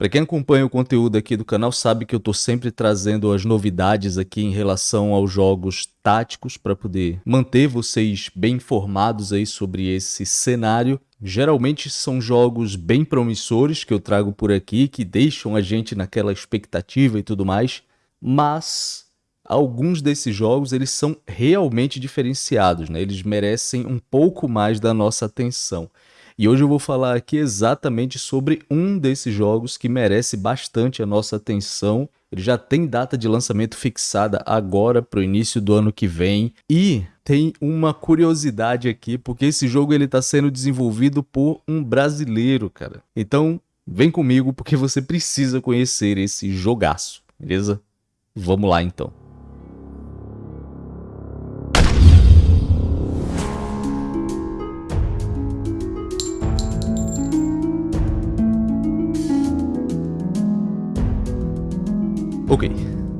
Para quem acompanha o conteúdo aqui do canal sabe que eu estou sempre trazendo as novidades aqui em relação aos jogos táticos para poder manter vocês bem informados aí sobre esse cenário. Geralmente são jogos bem promissores que eu trago por aqui, que deixam a gente naquela expectativa e tudo mais, mas alguns desses jogos eles são realmente diferenciados, né? eles merecem um pouco mais da nossa atenção. E hoje eu vou falar aqui exatamente sobre um desses jogos que merece bastante a nossa atenção. Ele já tem data de lançamento fixada agora para o início do ano que vem. E tem uma curiosidade aqui, porque esse jogo ele está sendo desenvolvido por um brasileiro, cara. Então vem comigo porque você precisa conhecer esse jogaço, beleza? Vamos lá então. Ok,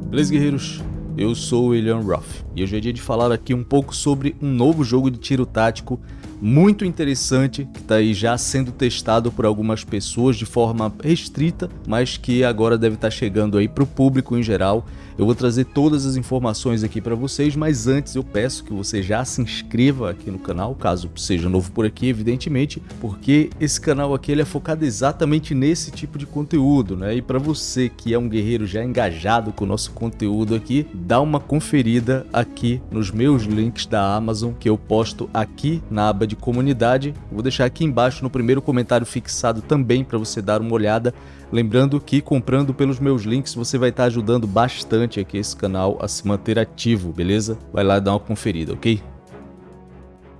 beleza guerreiros? Eu sou o William Ruff e hoje é dia de falar aqui um pouco sobre um novo jogo de tiro tático muito interessante que está aí já sendo testado por algumas pessoas de forma restrita, mas que agora deve estar tá chegando aí para o público em geral eu vou trazer todas as informações aqui para vocês, mas antes eu peço que você já se inscreva aqui no canal, caso seja novo por aqui, evidentemente, porque esse canal aqui ele é focado exatamente nesse tipo de conteúdo, né? E para você que é um guerreiro já engajado com o nosso conteúdo aqui, dá uma conferida aqui nos meus links da Amazon que eu posto aqui na aba de comunidade. Vou deixar aqui embaixo no primeiro comentário fixado também para você dar uma olhada Lembrando que comprando pelos meus links você vai estar ajudando bastante aqui esse canal a se manter ativo, beleza? Vai lá dar uma conferida, ok?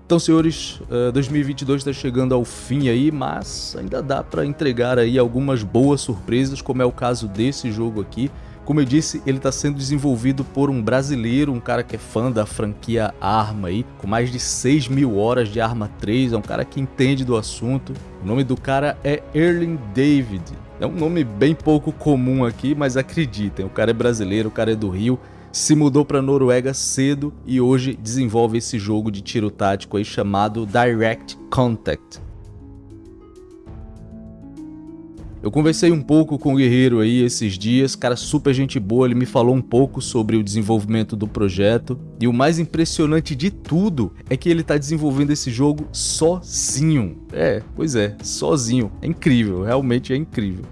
Então, senhores, 2022 está chegando ao fim aí, mas ainda dá para entregar aí algumas boas surpresas, como é o caso desse jogo aqui. Como eu disse, ele está sendo desenvolvido por um brasileiro, um cara que é fã da franquia Arma aí, com mais de 6 mil horas de Arma 3, é um cara que entende do assunto. O nome do cara é Erling David. É um nome bem pouco comum aqui, mas acreditem, o cara é brasileiro, o cara é do Rio, se mudou para Noruega cedo e hoje desenvolve esse jogo de tiro tático aí chamado Direct Contact. Eu conversei um pouco com o Guerreiro aí esses dias, cara super gente boa, ele me falou um pouco sobre o desenvolvimento do projeto. E o mais impressionante de tudo é que ele está desenvolvendo esse jogo sozinho. É, pois é, sozinho. É incrível, realmente é incrível.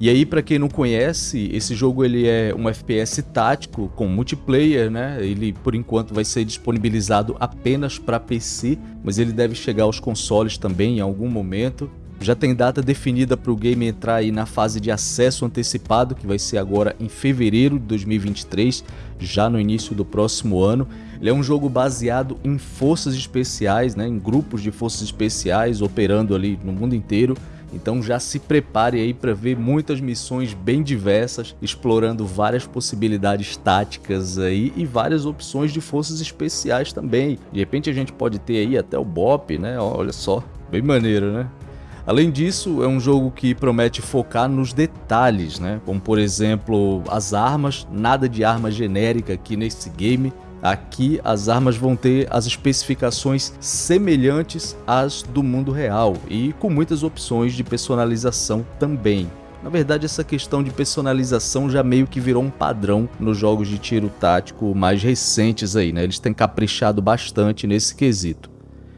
E aí, para quem não conhece, esse jogo ele é um FPS tático com multiplayer, né? Ele por enquanto vai ser disponibilizado apenas para PC, mas ele deve chegar aos consoles também em algum momento. Já tem data definida para o game entrar aí na fase de acesso antecipado, que vai ser agora em fevereiro de 2023, já no início do próximo ano. Ele é um jogo baseado em forças especiais, né, em grupos de forças especiais operando ali no mundo inteiro. Então já se prepare aí para ver muitas missões bem diversas, explorando várias possibilidades táticas aí e várias opções de forças especiais também. De repente a gente pode ter aí até o BOP, né? Olha só, bem maneiro, né? Além disso, é um jogo que promete focar nos detalhes, né? Como por exemplo, as armas, nada de arma genérica aqui nesse game. Aqui as armas vão ter as especificações semelhantes às do mundo real e com muitas opções de personalização também. Na verdade, essa questão de personalização já meio que virou um padrão nos jogos de tiro tático mais recentes aí, né? Eles têm caprichado bastante nesse quesito.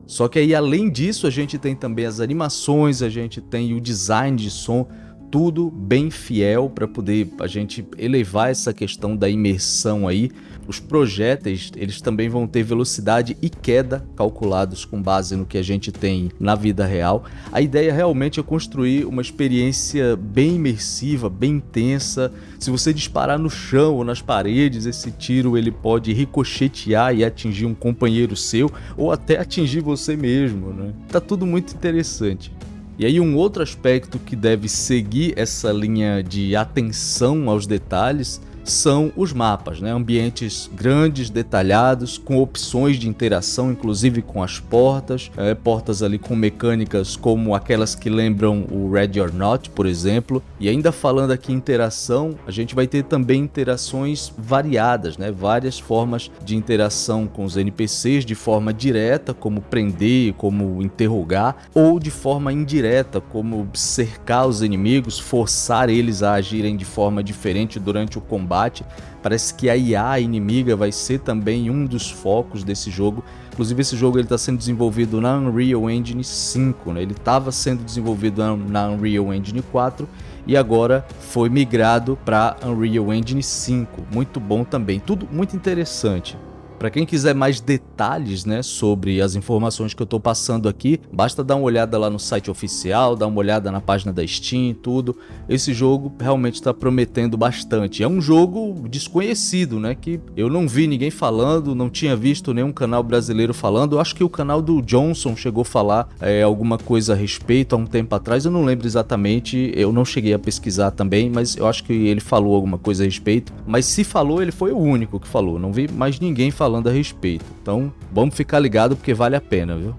Só que aí além disso a gente tem também as animações, a gente tem o design de som, tudo bem fiel para poder a gente elevar essa questão da imersão aí. Os projéteis, eles também vão ter velocidade e queda calculados com base no que a gente tem na vida real. A ideia realmente é construir uma experiência bem imersiva, bem intensa. Se você disparar no chão ou nas paredes, esse tiro ele pode ricochetear e atingir um companheiro seu ou até atingir você mesmo, né? Tá tudo muito interessante. E aí um outro aspecto que deve seguir essa linha de atenção aos detalhes são os mapas, né? Ambientes grandes, detalhados, com opções de interação, inclusive com as portas, é, portas ali com mecânicas como aquelas que lembram o Red or Not, por exemplo. E ainda falando aqui interação, a gente vai ter também interações variadas, né? Várias formas de interação com os NPCs de forma direta, como prender, como interrogar, ou de forma indireta, como cercar os inimigos, forçar eles a agirem de forma diferente durante o combate. Parece que a IA inimiga vai ser também um dos focos desse jogo. Inclusive esse jogo está sendo desenvolvido na Unreal Engine 5, né? ele estava sendo desenvolvido na Unreal Engine 4 e agora foi migrado para Unreal Engine 5. Muito bom também, tudo muito interessante. Para quem quiser mais detalhes né, sobre as informações que eu estou passando aqui, basta dar uma olhada lá no site oficial, dar uma olhada na página da Steam tudo. Esse jogo realmente está prometendo bastante. É um jogo desconhecido, né, que eu não vi ninguém falando, não tinha visto nenhum canal brasileiro falando. Eu acho que o canal do Johnson chegou a falar é, alguma coisa a respeito há um tempo atrás, eu não lembro exatamente, eu não cheguei a pesquisar também, mas eu acho que ele falou alguma coisa a respeito. Mas se falou, ele foi o único que falou, não vi mais ninguém falando falando a respeito. Então, vamos ficar ligado porque vale a pena, viu?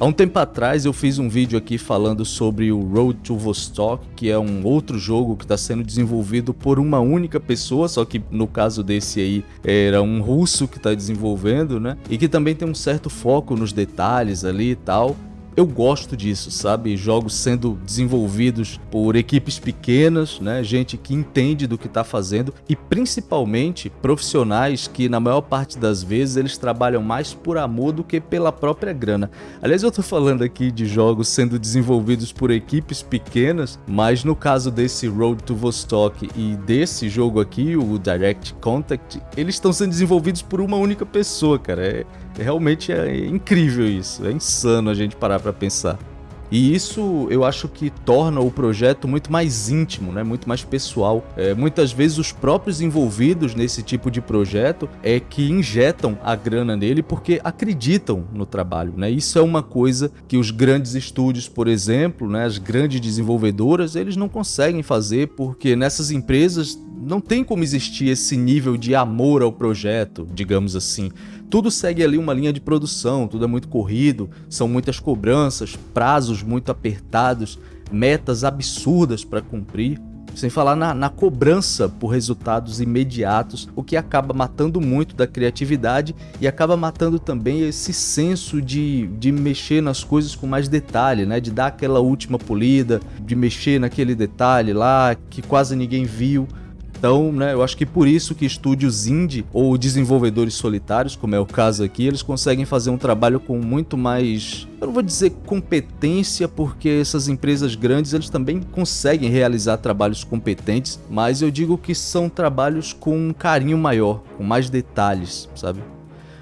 Há um tempo atrás eu fiz um vídeo aqui falando sobre o Road to Vostok, que é um outro jogo que está sendo desenvolvido por uma única pessoa, só que no caso desse aí era um russo que está desenvolvendo, né? E que também tem um certo foco nos detalhes ali e tal eu gosto disso, sabe? Jogos sendo desenvolvidos por equipes pequenas, né? Gente que entende do que está fazendo e principalmente profissionais que na maior parte das vezes eles trabalham mais por amor do que pela própria grana. Aliás, eu tô falando aqui de jogos sendo desenvolvidos por equipes pequenas, mas no caso desse Road to Vostok e desse jogo aqui, o Direct Contact, eles estão sendo desenvolvidos por uma única pessoa, cara. É, realmente é incrível isso, é insano a gente parar para pensar. E isso eu acho que torna o projeto muito mais íntimo, né? muito mais pessoal. É, muitas vezes os próprios envolvidos nesse tipo de projeto é que injetam a grana nele porque acreditam no trabalho. Né? Isso é uma coisa que os grandes estúdios, por exemplo, né? as grandes desenvolvedoras, eles não conseguem fazer porque nessas empresas não tem como existir esse nível de amor ao projeto, digamos assim. Tudo segue ali uma linha de produção, tudo é muito corrido, são muitas cobranças, prazos muito apertados, metas absurdas para cumprir. Sem falar na, na, cobrança por resultados imediatos, o que acaba matando muito da criatividade e acaba matando também esse senso de, de mexer nas coisas com mais detalhe, né? de dar aquela última polida, de mexer naquele detalhe lá que quase ninguém viu. Então, né, eu acho que por isso que estúdios indie ou desenvolvedores solitários, como é o caso aqui, eles conseguem fazer um trabalho com muito mais, eu não vou dizer competência, porque essas empresas grandes eles também conseguem realizar trabalhos competentes, mas eu digo que são trabalhos com um carinho maior, com mais detalhes, sabe?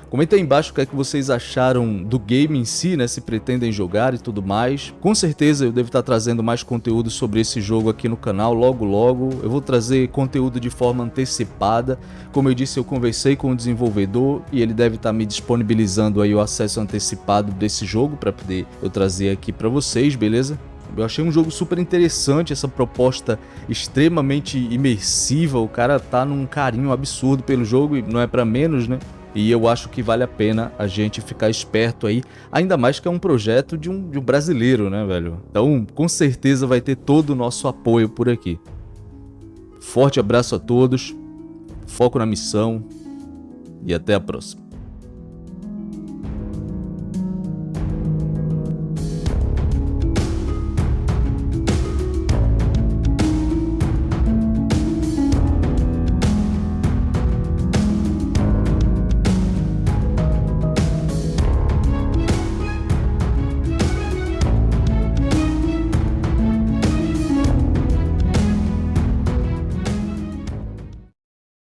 Comenta aí embaixo o que é que vocês acharam do game em si, né, se pretendem jogar e tudo mais. Com certeza eu devo estar trazendo mais conteúdo sobre esse jogo aqui no canal logo logo. Eu vou trazer conteúdo de forma antecipada. Como eu disse, eu conversei com o desenvolvedor e ele deve estar me disponibilizando aí o acesso antecipado desse jogo para poder eu trazer aqui para vocês, beleza? Eu achei um jogo super interessante, essa proposta extremamente imersiva, o cara tá num carinho absurdo pelo jogo e não é para menos, né? E eu acho que vale a pena a gente ficar esperto aí, ainda mais que é um projeto de um, de um brasileiro, né, velho? Então, com certeza vai ter todo o nosso apoio por aqui. Forte abraço a todos, foco na missão e até a próxima.